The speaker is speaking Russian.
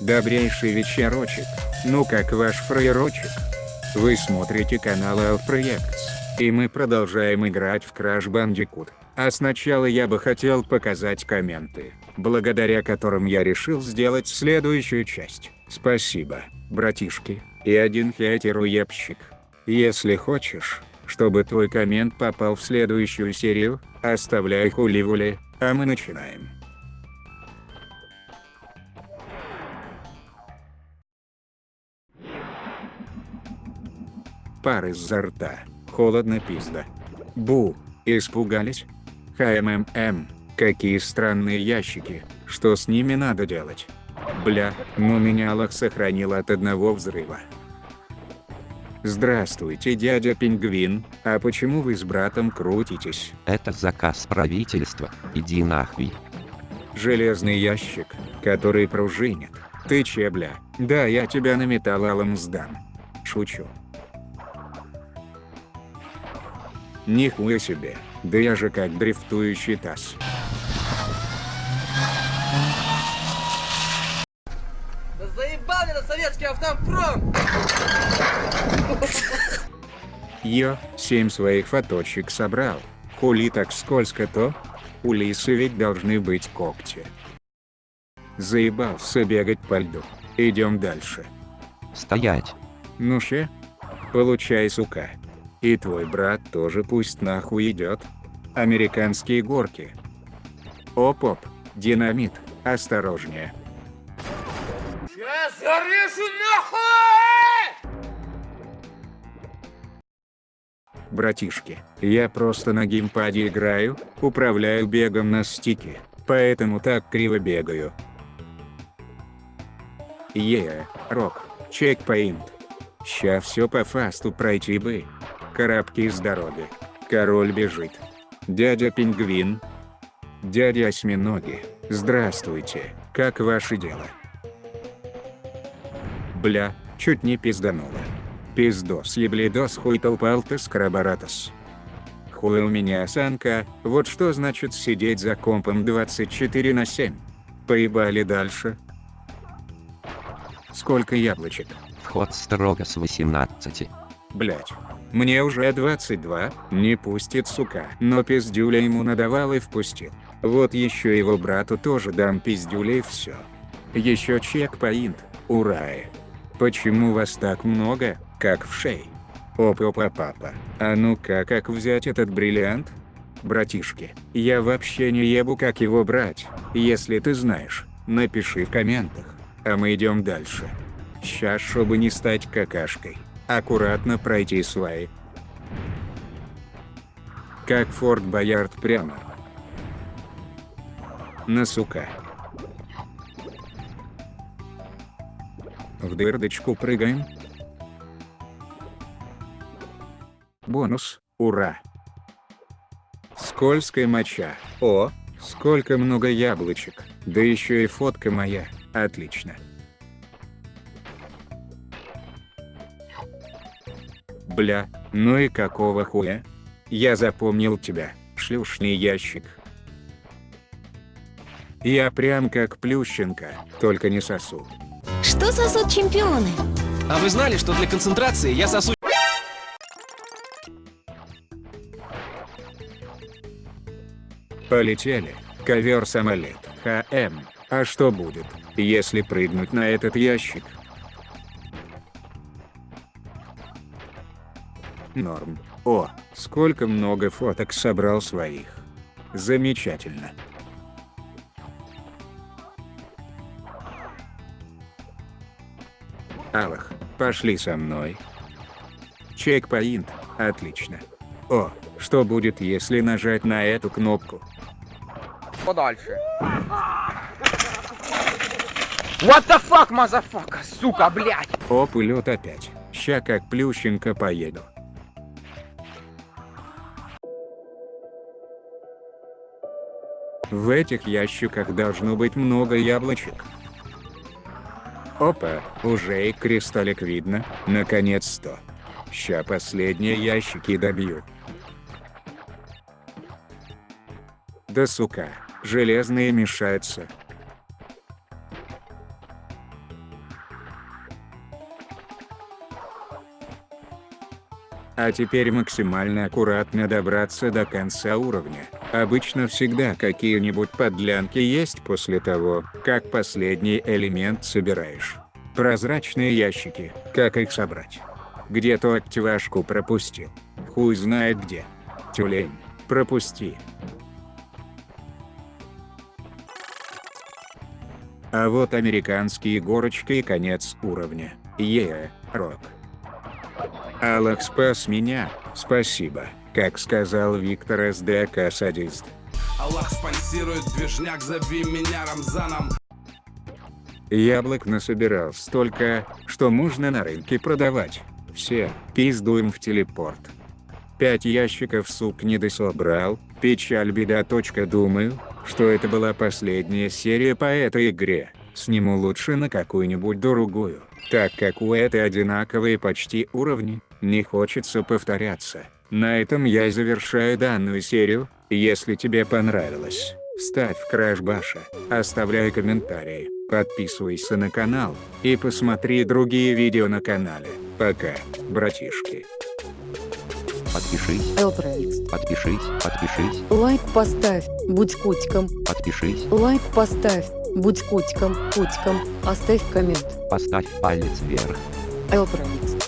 Добрейший вечерочек. Ну как ваш фраерочек? Вы смотрите канал Alproyects, и мы продолжаем играть в Crash Bandicoot. А сначала я бы хотел показать комменты, благодаря которым я решил сделать следующую часть. Спасибо, братишки, и один хейтеруебщик. Если хочешь, чтобы твой коммент попал в следующую серию, оставляй хули-вули, а мы начинаем. Пар изо рта. Холодно пизда. Бу. Испугались? ХМММ. Какие странные ящики. Что с ними надо делать? Бля, ну меня Аллах сохранил от одного взрыва. Здравствуйте, дядя Пингвин, а почему вы с братом крутитесь? Это заказ правительства, иди нахуй. Железный ящик, который пружинит. Ты че, бля? Да, я тебя на металлолом сдам. Шучу. Нихуя себе, да я же как дрифтующий таз. Да заебал меня советский автопром! Йо, семь своих фоточек собрал. Хули так скользко-то? У лисы ведь должны быть когти. Заебался бегать по льду. Идем дальше. Стоять. Ну ще? Получай, сука. И твой брат тоже пусть нахуй идет. Американские горки. Оп-оп, динамит, осторожнее. Я зарежу нахуй! Братишки, я просто на геймпаде играю, управляю бегом на стике, поэтому так криво бегаю. Е, рок, чекпоинт. Ща все по фасту пройти бы. Карабки с дороги. Король бежит. Дядя Пингвин. Дядя Осьминоги. Здравствуйте, как ваши дела? Бля, чуть не пиздануло. Пиздос еблидос хуй толпалтес крабаратос. Хуй у меня осанка, вот что значит сидеть за компом 24 на 7. Поебали дальше. Сколько яблочек? Вход строго с 18. Блять. Мне уже 22, не пустит сука. Но пиздюля ему надавал и впустил. Вот еще его брату тоже дам пиздюля и все. Еще чекпоинт, ура. Почему вас так много, как в шей? Опа-папа. А ну-ка, как взять этот бриллиант? Братишки, я вообще не ебу как его брать. Если ты знаешь, напиши в комментах. А мы идем дальше. Сейчас, чтобы не стать какашкой. Аккуратно пройти сваи. Как Форт Боярд прямо. На сука. В дырдочку прыгаем. Бонус, ура. Скользкая моча. О, сколько много яблочек. Да еще и фотка моя. Отлично. Бля, ну и какого хуя? Я запомнил тебя, шлюшный ящик. Я прям как Плющенко, только не сосу. Что сосут чемпионы? А вы знали, что для концентрации я сосу... Полетели. Ковер-самолет. ХМ. А что будет, если прыгнуть на этот ящик? Норм. О, сколько много фоток собрал своих. Замечательно. Аллах, пошли со мной. Checkpoint, отлично. О, что будет если нажать на эту кнопку? Подальше. What the fuck, motherfucker, сука, блядь! Оп, и лед опять. Ща как Плющенко поеду. В этих ящиках должно быть много яблочек. Опа, уже и кристаллик видно, наконец-то. Ща последние ящики добью. Да сука, железные мешаются. А теперь максимально аккуратно добраться до конца уровня. Обычно всегда какие-нибудь подлянки есть после того, как последний элемент собираешь. Прозрачные ящики, как их собрать? Где-то активашку пропустил. Хуй знает где. Тюлень, пропусти. А вот американские горочка и конец уровня. Е, рок. Аллах спас меня, спасибо, как сказал Виктор СДК садист. Аллах спонсирует движняк, зови меня Рамзаном Яблок насобирал столько, что можно на рынке продавать. Все, пиздуем в телепорт. Пять ящиков сук не дособрал, печаль беда. Думаю, что это была последняя серия по этой игре. Сниму лучше на какую-нибудь другую, так как у этой одинаковые почти уровни, не хочется повторяться. На этом я завершаю данную серию, если тебе понравилось, ставь Краш Баша, оставляй комментарии, подписывайся на канал, и посмотри другие видео на канале. Пока, братишки. Подпишись, Элпроикс. подпишись, подпишись, Лайк поставь, будь котиком. подпишись, Лайк поставь, будь котиком, котиком. Оставь коммент. поставь палец вверх. Элпроикс.